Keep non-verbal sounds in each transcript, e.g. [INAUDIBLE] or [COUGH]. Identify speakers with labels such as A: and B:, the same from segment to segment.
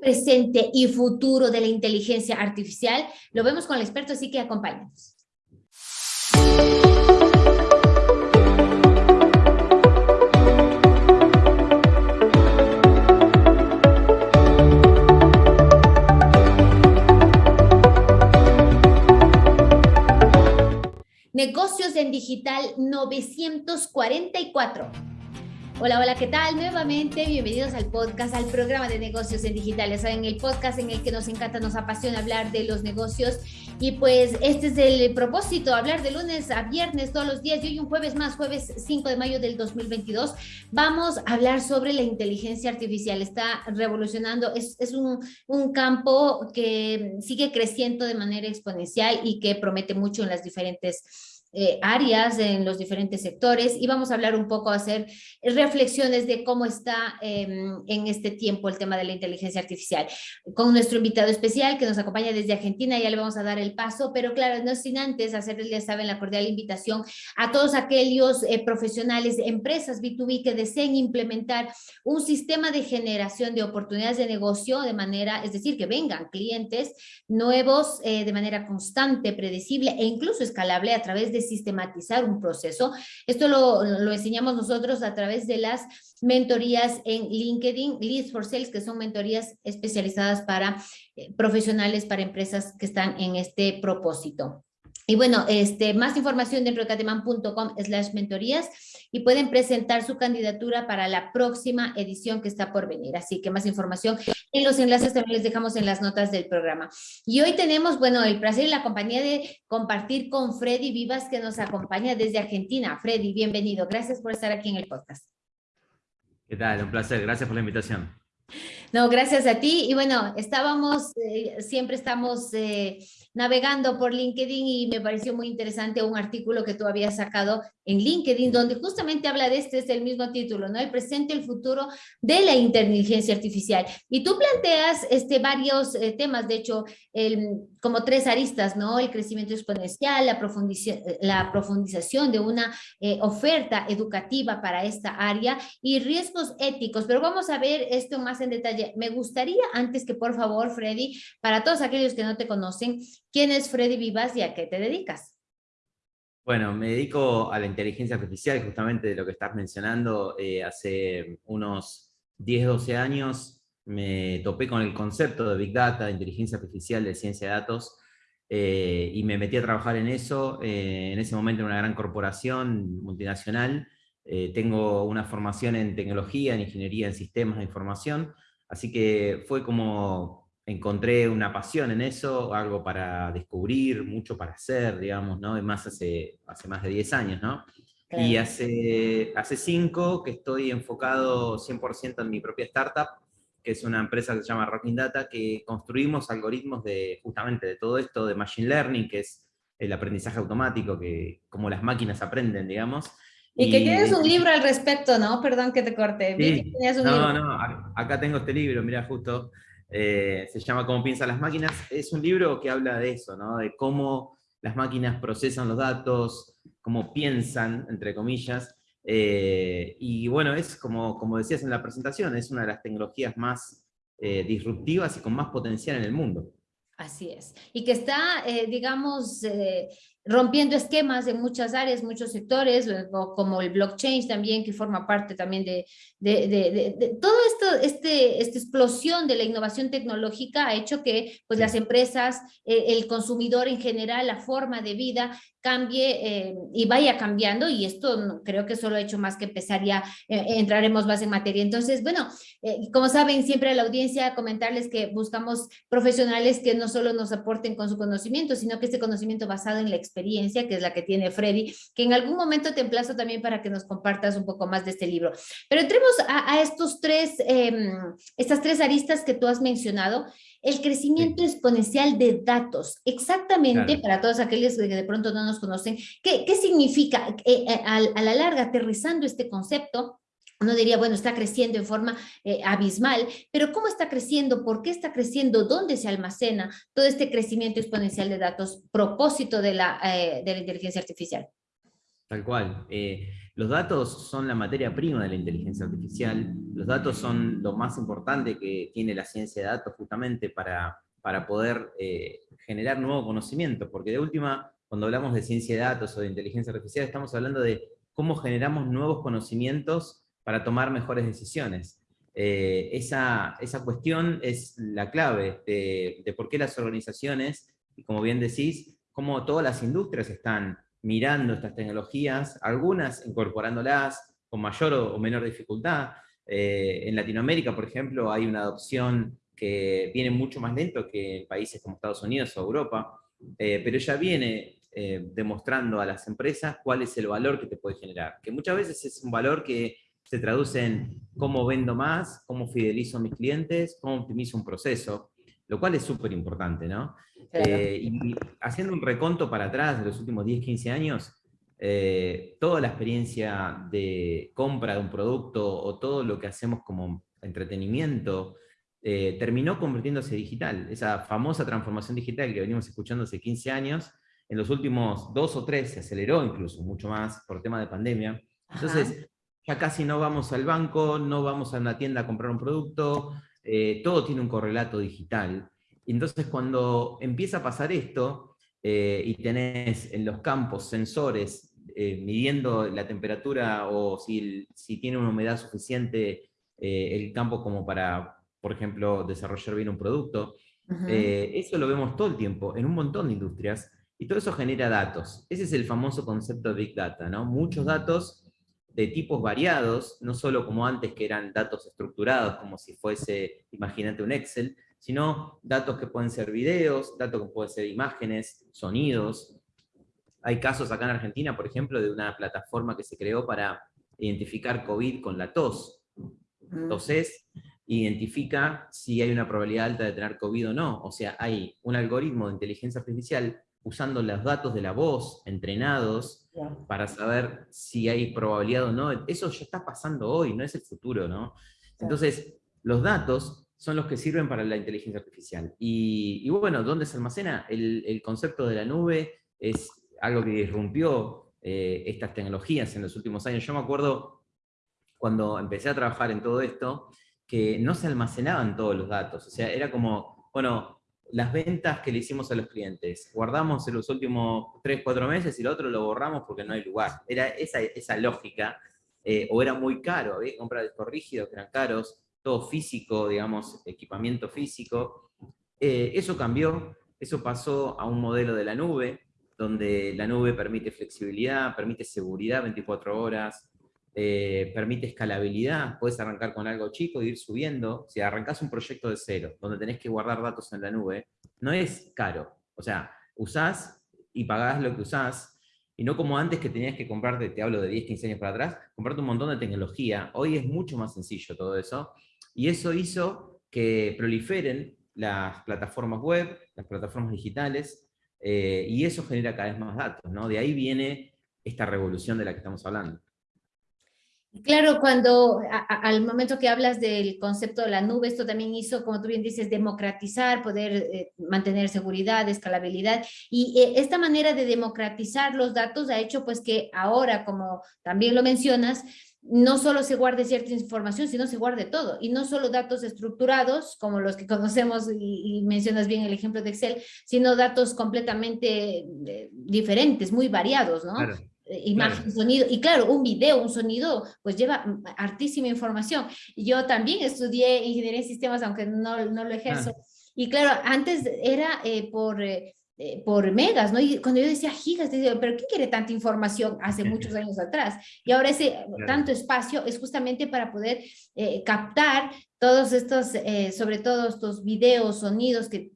A: presente y futuro de la inteligencia artificial? Lo vemos con el experto, así que acompáñenos. Negocios en Digital 944. Hola, hola, ¿qué tal? Nuevamente, bienvenidos al podcast, al programa de negocios en digital. saben, el podcast en el que nos encanta, nos apasiona hablar de los negocios. Y pues este es el propósito, hablar de lunes a viernes todos los días. Y hoy un jueves más, jueves 5 de mayo del 2022, vamos a hablar sobre la inteligencia artificial. Está revolucionando, es, es un, un campo que sigue creciendo de manera exponencial y que promete mucho en las diferentes eh, áreas en los diferentes sectores y vamos a hablar un poco, hacer reflexiones de cómo está em, en este tiempo el tema de la inteligencia artificial. Con nuestro invitado especial que nos acompaña desde Argentina, ya le vamos a dar el paso, pero claro, no sin antes hacerles, ya saben, la cordial invitación a todos aquellos eh, profesionales, empresas B2B que deseen implementar un sistema de generación de oportunidades de negocio de manera, es decir, que vengan clientes nuevos eh, de manera constante, predecible e incluso escalable a través de sistematizar un proceso. Esto lo, lo enseñamos nosotros a través de las mentorías en LinkedIn, Leads for Sales, que son mentorías especializadas para eh, profesionales, para empresas que están en este propósito. Y bueno, este, más información dentro de cateman.com slash mentorías y pueden presentar su candidatura para la próxima edición que está por venir. Así que más información en los enlaces también les dejamos en las notas del programa. Y hoy tenemos, bueno, el placer y la compañía de compartir con Freddy Vivas que nos acompaña desde Argentina. Freddy, bienvenido. Gracias por estar aquí en el podcast.
B: ¿Qué tal? Un placer. Gracias por la invitación.
A: No, gracias a ti. Y bueno, estábamos, eh, siempre estamos eh, navegando por LinkedIn y me pareció muy interesante un artículo que tú habías sacado en LinkedIn, donde justamente habla de este, es el mismo título, ¿no? El presente, el futuro de la inteligencia artificial. Y tú planteas este, varios eh, temas, de hecho, el, como tres aristas, ¿no? El crecimiento exponencial, la, profundización, la profundización de una eh, oferta educativa para esta área y riesgos éticos. Pero vamos a ver esto más en detalle. Me gustaría, antes que por favor, Freddy, para todos aquellos que no te conocen, ¿quién es Freddy Vivas y a qué te dedicas?
B: Bueno, me dedico a la inteligencia artificial, justamente de lo que estás mencionando. Eh, hace unos 10, 12 años me topé con el concepto de Big Data, de inteligencia artificial, de ciencia de datos, eh, y me metí a trabajar en eso, eh, en ese momento en una gran corporación multinacional. tengo una formación en tecnología, en ingeniería en sistemas de información, así que fue como encontré una pasión en eso, algo para descubrir, mucho para hacer, digamos, ¿no? más hace, hace más de 10 años, ¿no? Y hace, hace cinco que estoy enfocado 100% en mi propia startup, que es una empresa que se llama Rocking Data, que construimos algoritmos de justamente de todo esto, de Machine Learning, que es el aprendizaje automático, que como las máquinas aprenden, digamos.
A: Y, que tienes un libro al respecto, ¿no? Perdón que te corte.
B: Sí. no, no, acá tengo este libro, mira, justo eh, se llama Cómo piensan las máquinas, es un libro que habla de eso, de cómo las máquinas procesan los datos, cómo piensan, entre comillas, eh, y bueno, es como, como decías en la presentación, es una de las tecnologías más eh, disruptivas y con más potencial en el mundo.
A: Así es. Y que está, digamos, rompiendo esquemas en muchas áreas, muchos sectores, como el blockchain también, que forma parte también de, de, de, de todo esto, este, esta explosión de la innovación tecnológica ha hecho que pues, las empresas, eh, el consumidor en general, la forma de vida cambie eh, y vaya cambiando y esto creo que solo ha hecho más que empezar ya, eh, entraremos más en materia. Entonces, bueno, como saben, siempre a la audiencia comentarles que buscamos profesionales que no solo nos aporten con su conocimiento, sino que este conocimiento basado en la experiencia, que es la que tiene Freddy, que en algún momento te emplazo también para que nos compartas un poco más de este libro. Pero entremos a, estos tres, em, estas tres aristas que tú has mencionado, el crecimiento exponencial de datos, exactamente para todos aquellos que de pronto no nos conocen, ¿qué, qué significa eh, eh, a, la larga aterrizando este concepto? Uno diría, bueno, está creciendo en forma eh, abismal, pero ¿cómo está creciendo? ¿Por qué está creciendo? ¿Dónde se almacena todo este crecimiento exponencial de datos? Propósito de la, de la inteligencia artificial.
B: Tal cual los datos son la materia prima de la inteligencia artificial, los datos son lo más importante que tiene la ciencia de datos justamente para, para poder eh, generar nuevo conocimiento, porque de última, cuando hablamos de ciencia de datos o de inteligencia artificial, estamos hablando de cómo generamos nuevos conocimientos para tomar mejores decisiones. Eh, esa, esa, cuestión es la clave de, de por qué las organizaciones, como bien decís, cómo todas las industrias están mirando estas tecnologías, algunas incorporándolas con mayor o, menor dificultad. Eh, en Latinoamérica, por ejemplo, hay una adopción que viene mucho más lento que en países como Estados Unidos o Europa, eh, pero ya viene eh, demostrando a las empresas cuál es el valor que te puede generar, que muchas veces es un valor que se traduce en cómo vendo más, cómo fidelizo a mis clientes, cómo optimizo un proceso, lo cual es súper importante, ¿no? Eh, y haciendo un reconto para atrás de los últimos 10, 15 años, eh, toda la experiencia de compra de un producto o todo lo que hacemos como entretenimiento eh, terminó convirtiéndose digital. Esa famosa transformación digital que venimos escuchando hace 15 años, en los últimos dos o tres se aceleró incluso mucho más por tema de pandemia. Entonces, ya casi no vamos al banco, no vamos a una tienda a comprar un producto, todo tiene un correlato digital. Y entonces cuando empieza a pasar esto, eh, y tenés en los campos sensores eh, midiendo la temperatura o si, si, tiene una humedad suficiente eh, el campo como para, por ejemplo, desarrollar bien un producto, eso lo vemos todo el tiempo en un montón de industrias, y todo eso genera datos. Ese es el famoso concepto de Big Data, ¿no? Muchos datos de tipos variados, no solo como antes que eran datos estructurados, como si fuese, imagínate un Excel, sino datos que pueden ser videos, datos que pueden ser imágenes, sonidos. Hay casos acá en Argentina, por ejemplo, de una plataforma que se creó para identificar COVID con la tos. Entonces, identifica si hay una probabilidad alta de tener COVID o no. O sea, hay un algoritmo de inteligencia artificial usando los datos de la voz entrenados para saber si hay probabilidad o no. Eso ya está pasando hoy, no es el futuro, ¿no? Entonces, los datos son los que sirven para la inteligencia artificial. Y, bueno, ¿dónde se almacena? El, concepto de la nube es algo que irrumpió eh, estas tecnologías en los últimos años. Yo me acuerdo cuando empecé a trabajar en todo esto, que no se almacenaban todos los datos. O sea, era como, bueno, las ventas que le hicimos a los clientes, guardamos en los últimos 3, 4 meses y el otro lo borramos porque no hay lugar. Era esa, esa lógica, eh, o era muy caro, había que comprar discos rígidos que eran caros, todo físico, digamos, equipamiento físico. Eh, eso cambió, eso pasó a un modelo de la nube, donde la nube permite flexibilidad, permite seguridad 24 horas, eh, permite escalabilidad, puedes arrancar con algo chico e ir subiendo. Si arrancas un proyecto de cero, donde tenés que guardar datos en la nube, no es caro. O sea, usás y pagás lo que usás, y no como antes que tenías que comprarte, te hablo de 10, 15 años para atrás, comprarte un montón de tecnología. Hoy es mucho más sencillo todo eso, y eso hizo que proliferen las plataformas web, las plataformas digitales, eh, y eso genera cada vez más datos, ¿no? De ahí viene esta revolución de la que estamos hablando.
A: Claro, cuando al momento que hablas del concepto de la nube, esto también hizo, como tú bien dices, democratizar, poder eh, mantener seguridad, escalabilidad, y eh, esta manera de democratizar los datos ha hecho pues que ahora, como también lo mencionas, no solo se guarde cierta información, sino se guarde todo, y no solo datos estructurados, como los que [LAUGHS] conocemos, y, mencionas bien el ejemplo de Excel, sino datos completamente eh, diferentes, muy variados, ¿no? Eh, imagen, sonido, y claro, un video, un sonido, pues lleva hartísima información. Yo también estudié ingeniería en sistemas, aunque no, no lo ejerzo, ah. y claro, antes era eh, por eh, por megas, ¿no? Y cuando yo decía gigas, decía, pero ¿qué quiere tanta información hace [LAUGHS] muchos años atrás? Y ahora ese tanto espacio es justamente para poder eh, captar todos estos, eh, sobre todo estos videos, sonidos que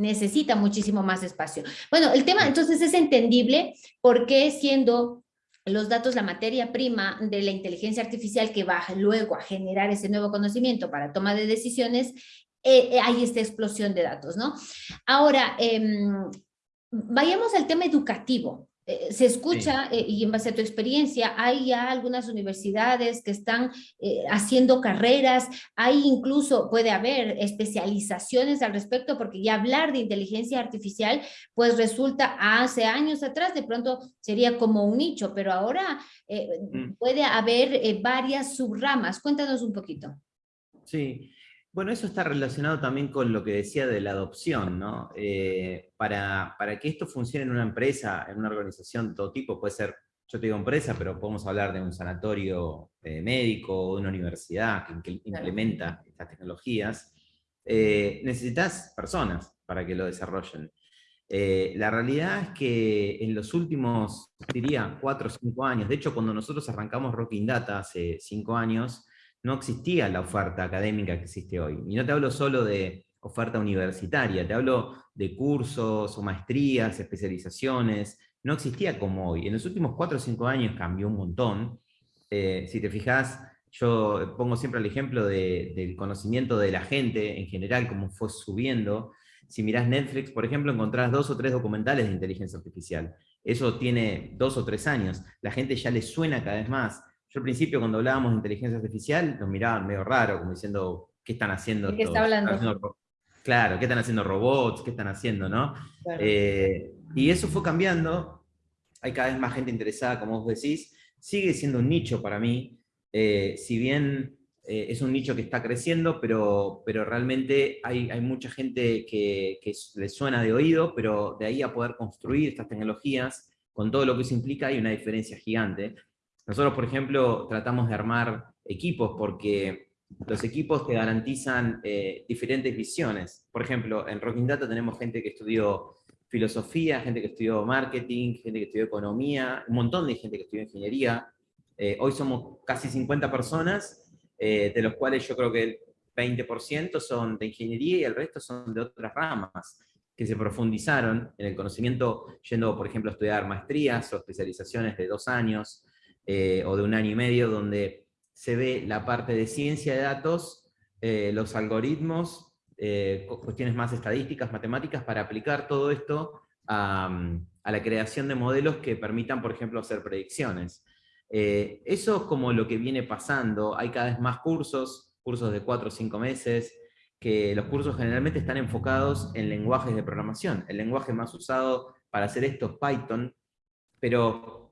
A: necesitan muchísimo más espacio. Bueno, el tema entonces es entendible porque siendo los datos, la materia prima de la inteligencia artificial que va luego a generar ese nuevo conocimiento para toma de decisiones, eh, eh, hay esta explosión de datos, ¿no? Ahora, em, vayamos al tema educativo. Eh, se escucha, eh, y en base a tu experiencia, hay ya algunas universidades que están eh, haciendo carreras, hay incluso, puede haber especializaciones al respecto, porque ya hablar de inteligencia artificial, pues resulta hace años atrás, de pronto sería como un nicho, pero ahora mm. puede haber varias subramas. Cuéntanos un poquito.
B: Sí, bueno, eso está relacionado también con lo que decía de la adopción, ¿no? Eh, para, que esto funcione en una empresa, en una organización de todo tipo, puede ser, yo te digo empresa, pero podemos hablar de un sanatorio eh, médico o de una universidad que, implementa estas tecnologías, eh, necesitas personas para que lo desarrollen. la realidad es que en los últimos, diría, cuatro o cinco años, de hecho cuando nosotros arrancamos Rocking Data hace cinco años, no existía la oferta académica que existe hoy. Y no te hablo solo de oferta universitaria, te hablo de cursos o maestrías, especializaciones, no existía como hoy. En los últimos cuatro o cinco años cambió un montón. Eh, si te fijas, yo pongo siempre el ejemplo del conocimiento de la gente en general, cómo fue subiendo. Si mirás Netflix, por ejemplo, encontrás dos o tres documentales de inteligencia artificial. Eso tiene dos o tres años. La gente ya le suena cada vez más. Yo al principio cuando hablábamos de inteligencia artificial nos miraban medio raro, como diciendo, ¿qué están haciendo?
A: qué está hablando?
B: claro, ¿qué están haciendo robots? ¿Qué están haciendo? ¿no? Eh, y eso fue cambiando, hay cada vez más gente interesada, como vos decís, sigue siendo un nicho para mí, eh, si bien eh, es un nicho que está creciendo, pero, pero realmente hay, hay mucha gente que, que le suena de oído, pero de ahí a poder construir estas tecnologías, con todo lo que eso implica, hay una diferencia gigante. Nosotros, por ejemplo, tratamos de armar equipos porque los equipos te garantizan eh, diferentes visiones. Por ejemplo, en Rocking Data tenemos gente que estudió filosofía, gente que estudió marketing, gente que estudió economía, un montón de gente que estudió ingeniería. Eh, hoy somos casi 50 personas, eh, de los cuales yo creo que el 20% son de ingeniería y el resto son de otras ramas que se profundizaron en el conocimiento, yendo, por ejemplo, a estudiar maestrías o especializaciones de dos años, eh, o de un año y medio, donde se ve la parte de ciencia de datos, eh, los algoritmos, eh, cuestiones más estadísticas, matemáticas, para aplicar todo esto a, la creación de modelos que permitan, por ejemplo, hacer predicciones. eso es como lo que viene pasando, hay cada vez más cursos, cursos de cuatro o cinco meses, que los cursos generalmente están enfocados en lenguajes de programación. El lenguaje más usado para hacer esto es Python, pero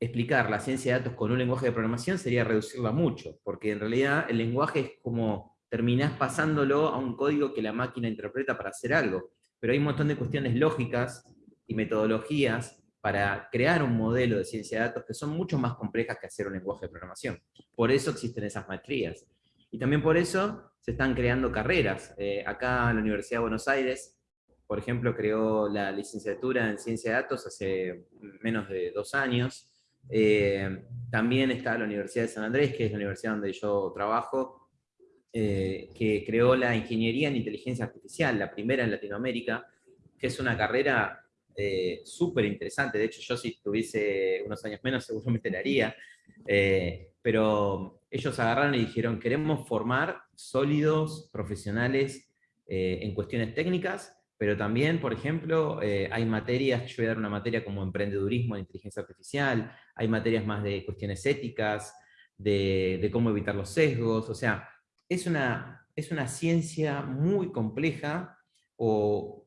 B: explicar la ciencia de datos con un lenguaje de programación sería reducirla mucho, porque en realidad el lenguaje es como terminás pasándolo a un código que la máquina interpreta para hacer algo. Pero hay un montón de cuestiones lógicas y metodologías para crear un modelo de ciencia de datos que son mucho más complejas que hacer un lenguaje de programación. Por eso existen esas maestrías. Y también por eso se están creando carreras. Eh, acá en la Universidad de Buenos Aires, por ejemplo, creó la licenciatura en ciencia de datos hace menos de dos años, eh, también está la Universidad de San Andrés, que es la universidad donde yo trabajo, eh, que creó la Ingeniería en Inteligencia Artificial, la primera en Latinoamérica, que es una carrera eh, súper interesante. De hecho, yo si tuviese unos años menos [LAUGHS] seguramente la haría. pero ellos agarraron y dijeron, queremos formar sólidos profesionales en cuestiones técnicas pero también, por ejemplo, eh, hay materias, yo voy a dar una materia como emprendedurismo en inteligencia artificial, hay materias más de cuestiones éticas, de, cómo evitar los sesgos, o sea, es una, es una ciencia muy compleja, o,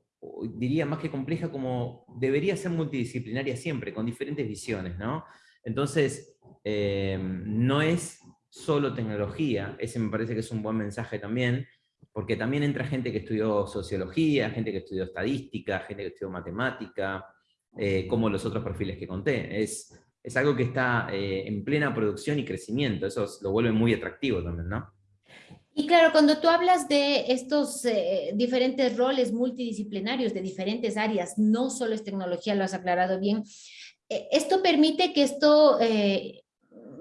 B: diría más que compleja, como debería ser multidisciplinaria siempre, con diferentes visiones, ¿no? Entonces, eh, no es solo tecnología, ese me parece que es un buen mensaje también, porque también entra gente que estudió sociología, gente que estudió estadística, gente que estudió matemática, eh, como los otros perfiles que conté. Es, es algo que está eh, en plena producción y crecimiento, eso lo vuelve muy atractivo también, ¿no?
A: Y claro, cuando tú hablas de estos eh, diferentes roles multidisciplinarios de diferentes áreas, no solo es tecnología, lo has aclarado bien, esto permite que esto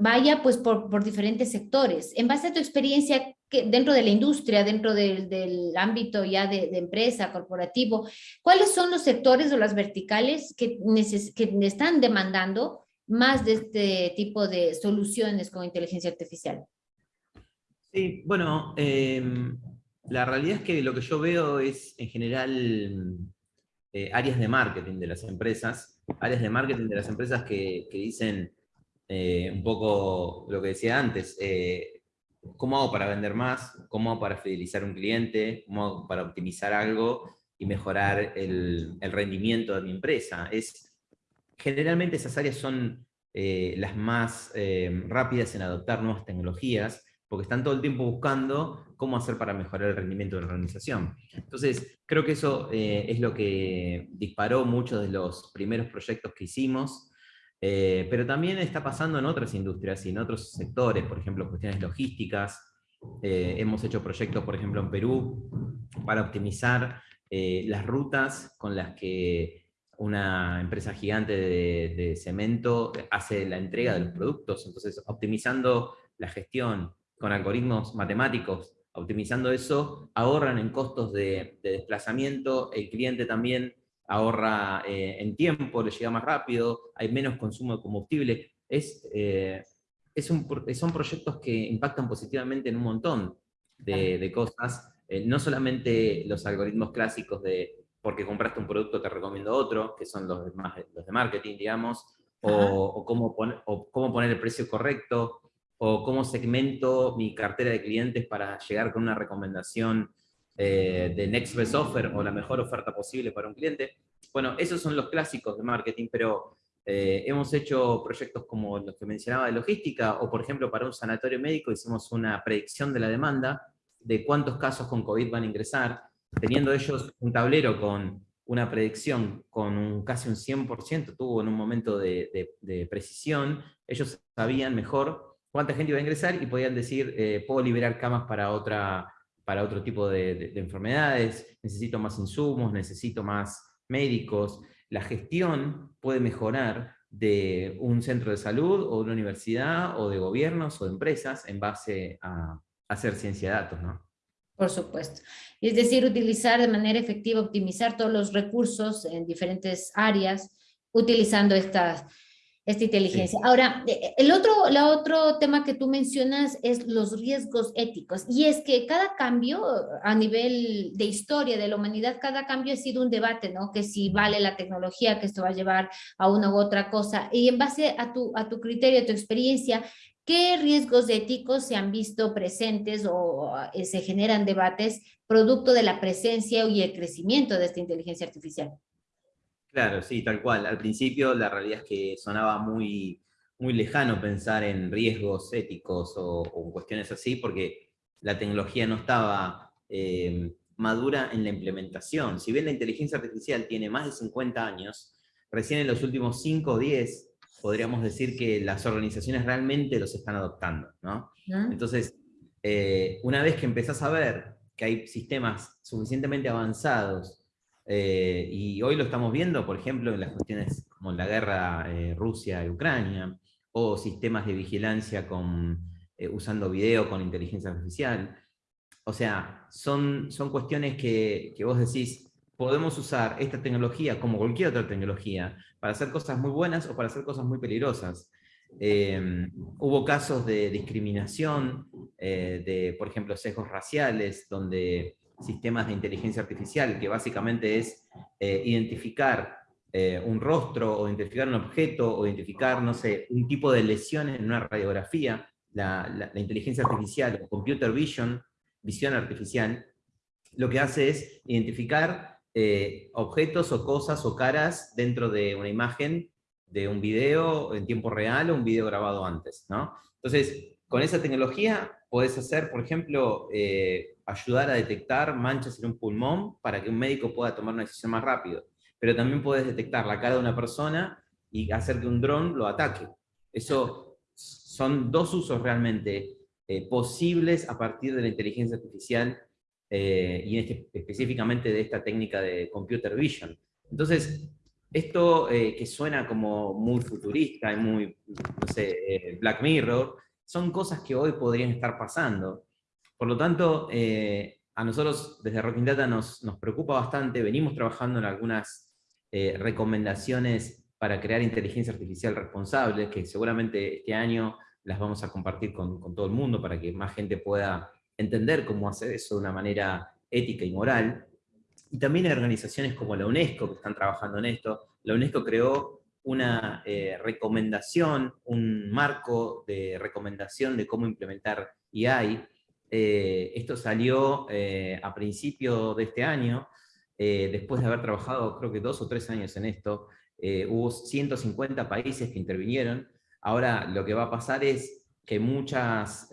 A: vaya pues por, por, diferentes sectores. En base a tu experiencia, dentro de la industria, dentro del, ámbito ya de, empresa, corporativo, ¿cuáles son los sectores o las verticales que, que están demandando más de este tipo de soluciones con inteligencia artificial?
B: Sí, bueno, em, la realidad es que lo que yo veo es en general eh, áreas de marketing de las empresas, áreas de marketing de las empresas que, dicen eh, un poco lo que decía antes, eh, ¿cómo hago para vender más? ¿Cómo hago para fidelizar un cliente? ¿Cómo hago para optimizar algo y mejorar el, rendimiento de mi empresa? Es, generalmente esas áreas son las más rápidas en adoptar nuevas tecnologías, porque están todo el tiempo buscando cómo hacer para mejorar el rendimiento de la organización. Entonces, creo que eso eh, es lo que disparó muchos de los primeros proyectos que hicimos, eh, pero también está pasando en otras industrias y en otros sectores, por ejemplo, cuestiones logísticas. Eh, hemos hecho proyectos, por ejemplo, en Perú, para optimizar las rutas con las que una empresa gigante de cemento hace la entrega de los productos, entonces optimizando la gestión, con algoritmos matemáticos, optimizando eso, ahorran en costos de, desplazamiento, el cliente también ahorra eh, en tiempo, le llega más rápido, hay menos consumo de combustible. Es, eh, es son proyectos que impactan positivamente en un montón de, cosas, eh, no solamente los algoritmos clásicos de porque compraste un producto te recomiendo otro, que son los, más, los de marketing, digamos, o, cómo o cómo poner el precio correcto, o cómo segmento mi cartera de clientes para llegar con una recomendación eh, de Next Best Offer o la mejor oferta posible para un cliente. Bueno, esos son los clásicos de marketing, pero eh, hemos hecho proyectos como los que mencionaba de logística, o por ejemplo para un sanatorio médico hicimos una predicción de la demanda, de cuántos casos con COVID van a ingresar, teniendo ellos un tablero con una predicción con un, casi un 100%, tuvo en un momento de, de precisión, ellos sabían mejor cuánta gente iba a ingresar y podían decir, eh, puedo liberar camas para, otra, para otro tipo de, enfermedades, necesito más insumos, necesito más médicos. La gestión puede mejorar de un centro de salud o de una universidad o de gobiernos o de empresas en base a, hacer ciencia de datos, ¿no?
A: Por supuesto. Es decir, utilizar de manera efectiva, optimizar todos los recursos en diferentes áreas, utilizando estas esta inteligencia. Ahora, eh, el otro, el otro tema que tú mencionas es los riesgos éticos, y es que cada cambio a nivel de historia de la humanidad, cada cambio ha sido un debate, ¿no? Que si vale la tecnología, que esto va a llevar a una u otra cosa, y en base a tu, a tu criterio, a tu experiencia, ¿qué riesgos éticos se han visto presentes o eh, se generan debates producto de la presencia y el crecimiento de esta inteligencia artificial?
B: Claro, sí, tal cual. Al principio la realidad es que sonaba muy, muy lejano pensar en riesgos éticos o, cuestiones así, porque la tecnología no estaba eh, madura en la implementación. Si bien la inteligencia artificial tiene más de 50 años, recién en los últimos 5 o 10 podríamos decir que las organizaciones realmente los están adoptando. ¿no? Entonces, eh, una vez que empezás a ver que hay sistemas suficientemente avanzados eh, y hoy lo estamos viendo, por ejemplo, en las cuestiones como la guerra eh, Rusia y Ucrania, o sistemas de vigilancia con, eh, usando video con inteligencia artificial. O sea, son, son cuestiones que, que vos decís, podemos usar esta tecnología como cualquier otra tecnología para hacer cosas muy buenas o para hacer cosas muy peligrosas. hubo casos de discriminación, de, por ejemplo, sesgos raciales, donde sistemas de inteligencia artificial, que básicamente es eh, identificar eh, un rostro, o identificar un objeto, o identificar, no sé, un tipo de lesión en una radiografía, la, inteligencia artificial, o computer vision, visión artificial, lo que hace es identificar eh, objetos o cosas o caras dentro de una imagen, de un video en tiempo real o un video grabado antes, ¿no? Entonces, con esa tecnología puedes hacer, por ejemplo, ayudar a detectar manchas en un pulmón para que un médico pueda tomar una decisión más rápido. Pero también puedes detectar la cara de una persona y hacer que un dron lo ataque. Eso son dos usos realmente eh, posibles a partir de la inteligencia artificial eh, y este, específicamente de esta técnica de computer vision. Entonces, esto eh, que suena como muy futurista y muy, no sé, Black Mirror, son cosas que hoy podrían estar pasando. Por lo tanto, eh, a nosotros desde Rocking Data nos, nos, preocupa bastante, venimos trabajando en algunas eh, recomendaciones para crear inteligencia artificial responsable, que seguramente este año las vamos a compartir con, con, todo el mundo para que más gente pueda entender cómo hacer eso de una manera ética y moral. y también hay organizaciones como la UNESCO que están trabajando en esto. La UNESCO creó una eh, recomendación, un marco de recomendación de cómo implementar AI. Eh, esto salió eh, a principio de este año, después de haber trabajado creo que dos o tres años en esto, hubo 150 países que intervinieron. Ahora lo que va a pasar es que muchos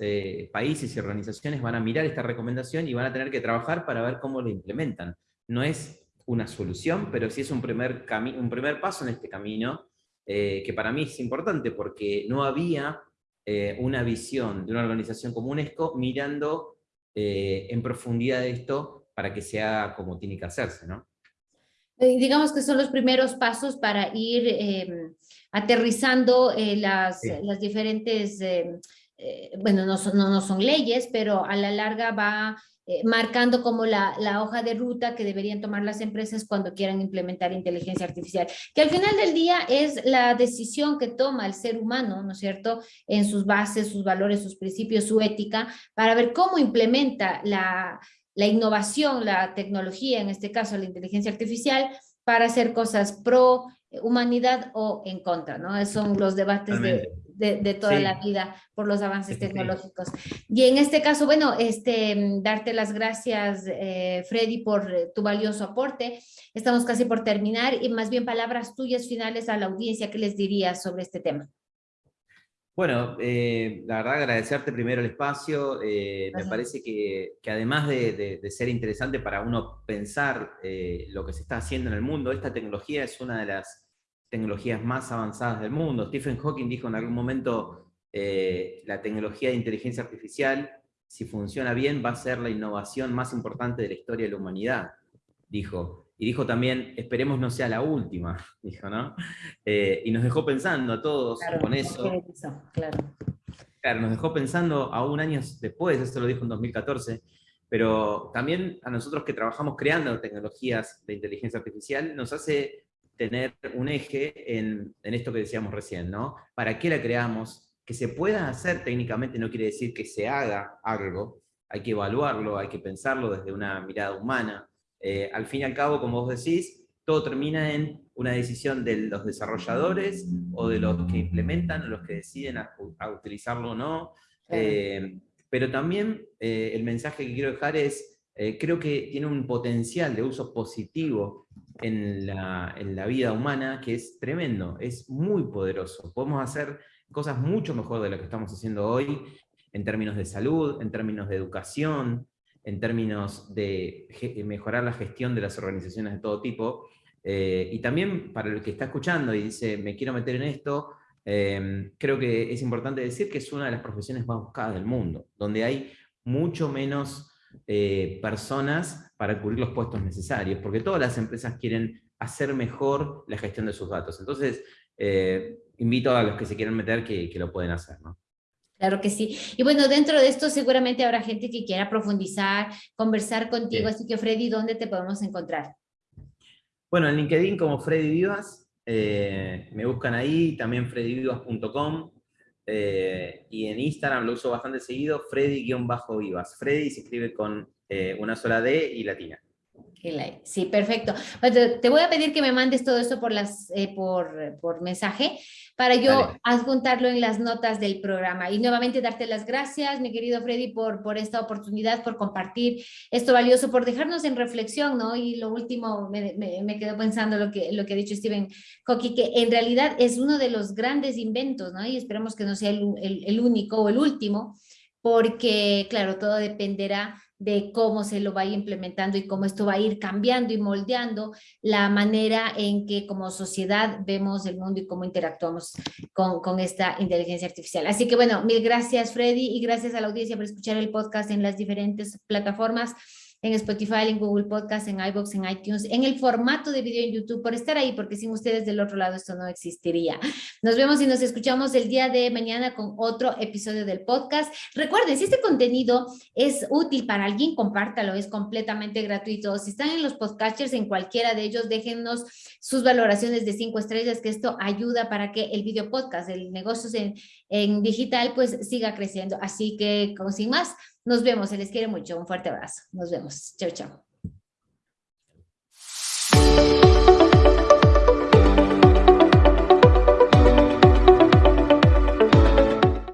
B: países y organizaciones van a mirar esta recomendación y van a tener que trabajar para ver cómo lo implementan. No es una solución, pero sí es un primer, un primer paso en este camino, eh, que para mí es importante porque no había eh, una visión de una organización como UNESCO mirando eh, en profundidad esto para que se haga como tiene que hacerse, ¿no?
A: digamos que son los primeros pasos para ir em, aterrizando las, las, diferentes, em, bueno, no son, no, no son leyes, pero a la larga va eh, marcando como la, la, hoja de ruta que deberían tomar las empresas cuando quieran implementar inteligencia artificial, que al final del día es la decisión que toma el ser humano, ¿no es cierto?, en sus bases, sus valores, sus principios, su ética, para ver cómo implementa la, la innovación, la tecnología, en este caso la inteligencia artificial, para hacer cosas pro humanidad o en contra, ¿no? Son los debates de, de, toda la vida por los avances tecnológicos. Y en este caso, bueno, este, darte las gracias, eh, Freddy, por eh, tu valioso aporte. Estamos casi por terminar y más bien palabras tuyas finales a la audiencia, ¿qué les dirías sobre este tema?
B: Bueno, eh, la verdad agradecerte primero el espacio, me parece que, que además de, de, ser interesante para uno pensar lo que se está haciendo en el mundo, esta tecnología es una de las tecnologías más avanzadas del mundo. Stephen Hawking dijo en algún momento, eh, la tecnología de inteligencia artificial, si funciona bien, va a ser la innovación más importante de la historia de la humanidad, dijo. Y dijo también, esperemos no sea la última, [LAUGHS] dijo, ¿no? Eh, y nos dejó pensando a todos con eso. Claro. claro, nos dejó pensando aún años después, esto lo dijo en 2014, pero también a nosotros que trabajamos creando tecnologías de inteligencia artificial, nos hace tener un eje en, esto que decíamos recién, ¿no? ¿Para qué la creamos? Que se pueda hacer técnicamente no quiere decir que se haga algo, hay que evaluarlo, hay que pensarlo desde una mirada humana. Eh, al fin y al cabo, como vos decís, todo termina en una decisión de los desarrolladores o de los que implementan o los que deciden a, utilizarlo o no. Eh, pero también eh, el mensaje que quiero dejar es, creo que tiene un potencial de uso positivo en la, vida humana que es tremendo, es muy poderoso. Podemos hacer cosas mucho mejor de lo que estamos haciendo hoy en términos de salud, en términos de educación, en términos de mejorar la gestión de las organizaciones de todo tipo. Eh, y también para el que está escuchando y dice, me quiero meter en esto, eh, creo que es importante decir que es una de las profesiones más buscadas del mundo, donde hay mucho menos eh, personas para cubrir los puestos necesarios, porque todas las empresas quieren hacer mejor la gestión de sus datos. Entonces, eh, invito a los que se quieran meter que, lo pueden hacer. ¿no?
A: Claro que sí. Y bueno, dentro de esto seguramente habrá gente que quiera profundizar, conversar contigo, así que Freddy, ¿dónde te podemos encontrar?
B: Bueno, en LinkedIn como Freddy Vivas, eh, me buscan ahí, también freddyvivas.com, eh, y en Instagram lo uso bastante seguido, Freddy-Vivas. Freddy se escribe con eh, una sola D y latina.
A: Sí, perfecto. te voy a pedir que me mandes todo esto por, las, eh, por, por mensaje para yo adjuntarlo en las notas del programa. Y nuevamente darte las gracias, mi querido Freddy, por, por esta oportunidad, por compartir esto valioso, por dejarnos en reflexión, ¿no? Y lo último, me, me, quedo pensando lo que, lo que ha dicho Stephen Hawking, que en realidad es uno de los grandes inventos, ¿no? Y esperemos que no sea el, el, el único o el último, porque, claro, todo dependerá de cómo se lo va implementando y cómo esto va a ir cambiando y moldeando la manera en que como sociedad vemos el mundo y cómo interactuamos con, con esta inteligencia artificial. Así que bueno, mil gracias Freddy y gracias a la audiencia por escuchar el podcast en las diferentes plataformas en Spotify, en Google Podcast, en iBox, en iTunes, en el formato de video en YouTube, por estar ahí, porque sin ustedes del otro lado esto no existiría. Nos vemos y nos escuchamos el día de mañana con otro episodio del podcast. Recuerden, si este contenido es útil para alguien, compártalo, es completamente gratuito. Si están en los podcasters, en cualquiera de ellos, déjennos sus valoraciones de cinco estrellas, que esto ayuda para que el video podcast, el negocio en, en digital, pues siga creciendo. Así que, sin más, nos vemos, se les quiere mucho. Un fuerte abrazo. Nos vemos. Chao, chao.